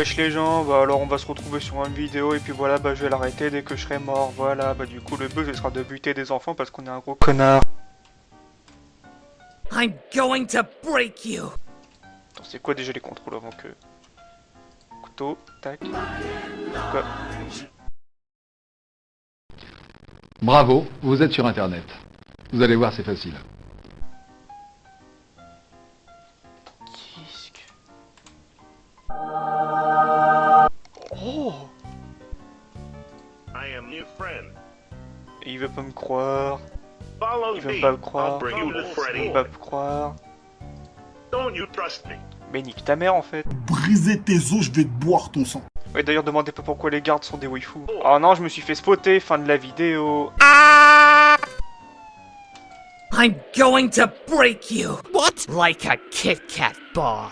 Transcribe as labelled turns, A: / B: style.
A: Wesh les gens, bah alors on va se retrouver sur une vidéo et puis voilà, bah je vais l'arrêter dès que je serai mort, voilà, bah du coup le but ce sera de buter des enfants parce qu'on est un gros connard.
B: I'm going to break you.
A: Attends, c'est quoi déjà les contrôles avant que... Couteau, tac... Quoi?
C: Bravo, vous êtes sur Internet. Vous allez voir, c'est facile.
D: I am your friend.
A: Il veut pas me croire,
D: Follow
A: il veut
D: me.
A: pas me croire,
D: I'll bring you to
A: il veut pas me croire...
D: Don't you trust me?
A: Mais nique ta mère en fait
E: briser tes os, je vais te boire ton sang.
A: Ouais d'ailleurs demandez pas pourquoi les gardes sont des waifus. Oh non je me suis fait spotter, fin de la vidéo.
B: I'm going to break you. What? Like a Kit Kat bar.